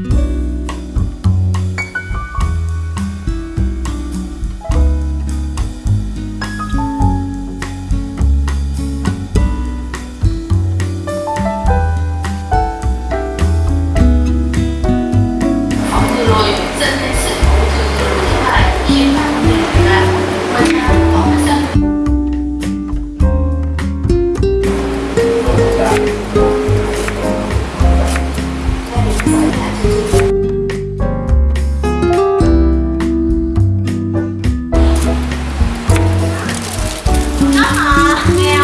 房子如果有正类似投资的其他来一百万的来问他 Yeah.